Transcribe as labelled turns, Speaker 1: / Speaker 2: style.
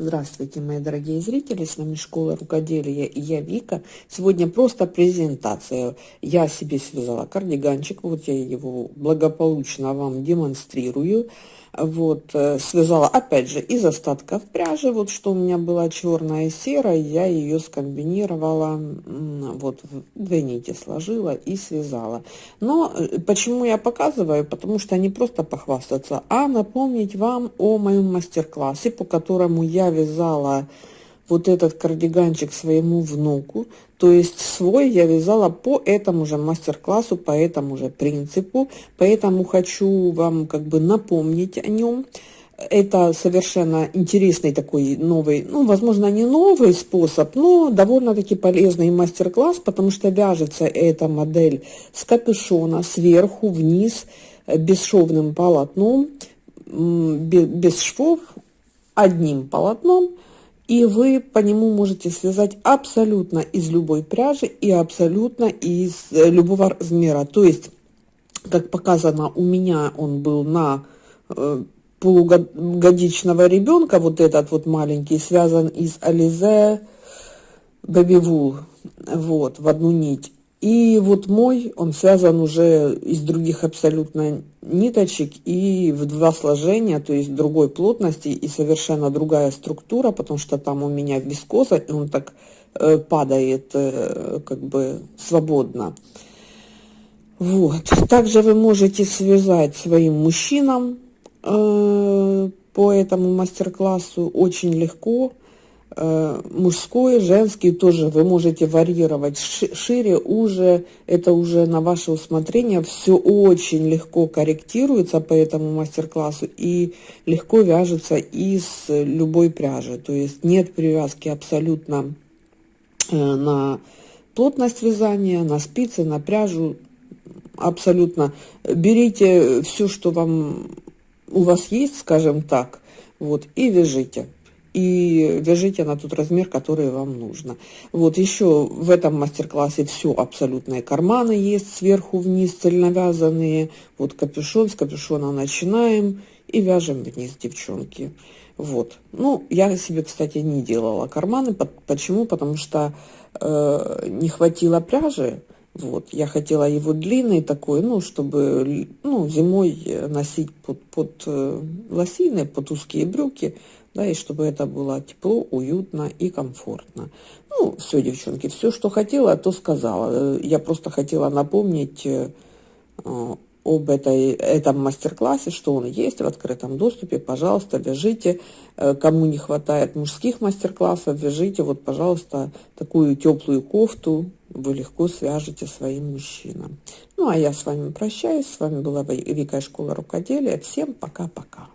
Speaker 1: Здравствуйте, мои дорогие зрители, с вами Школа Рукоделия и я Вика. Сегодня просто презентация. Я себе связала кардиганчик, вот я его благополучно вам демонстрирую. Вот, э, связала опять же из остатков пряжи, вот что у меня была черная и серая, я ее скомбинировала, вот в две нити сложила и связала. Но э, почему я показываю? Потому что не просто похвастаться, а напомнить вам о моем мастер-классе, по которому я вязала вот этот кардиганчик своему внуку. То есть свой я вязала по этому же мастер-классу, по этому же принципу. Поэтому хочу вам как бы напомнить о нем. Это совершенно интересный такой новый, ну, возможно, не новый способ, но довольно-таки полезный мастер-класс, потому что вяжется эта модель с капюшона сверху вниз бесшовным полотном, без швов, одним полотном и вы по нему можете связать абсолютно из любой пряжи и абсолютно из э, любого размера. То есть, как показано, у меня он был на э, полугодичного ребенка, вот этот вот маленький, связан из Ализе Wool, вот, в одну нить. И вот мой, он связан уже из других абсолютно ниточек и в два сложения, то есть другой плотности и совершенно другая структура, потому что там у меня вискоза, и он так э, падает э, как бы свободно. Вот. Также вы можете связать своим мужчинам э, по этому мастер-классу очень легко. Э, мужской, женский тоже вы можете варьировать шире, уже, это уже на ваше усмотрение. Все очень легко корректируется по этому мастер-классу и легко вяжется из любой пряжи. То есть нет привязки абсолютно э, на плотность вязания, на спицы, на пряжу. Абсолютно берите все, что вам у вас есть, скажем так, вот, и вяжите и вяжите на тот размер, который вам нужно. Вот еще в этом мастер-классе все абсолютные карманы есть сверху вниз цельновязанные. Вот капюшон, с капюшона начинаем и вяжем вниз, девчонки. Вот. Ну, я себе, кстати, не делала карманы. Почему? Потому что э, не хватило пряжи. Вот, я хотела его длинный такой, ну, чтобы, ну, зимой носить под, под э, лосины, под узкие брюки да, и чтобы это было тепло, уютно и комфортно. Ну, все, девчонки, все, что хотела, то сказала. Э, я просто хотела напомнить э, об этой, этом мастер-классе, что он есть в открытом доступе. Пожалуйста, вяжите. Э, кому не хватает мужских мастер-классов, вяжите, вот, пожалуйста, такую теплую кофту вы легко свяжете своим мужчинам. Ну, а я с вами прощаюсь. С вами была Вика Школа Рукоделия. Всем пока-пока.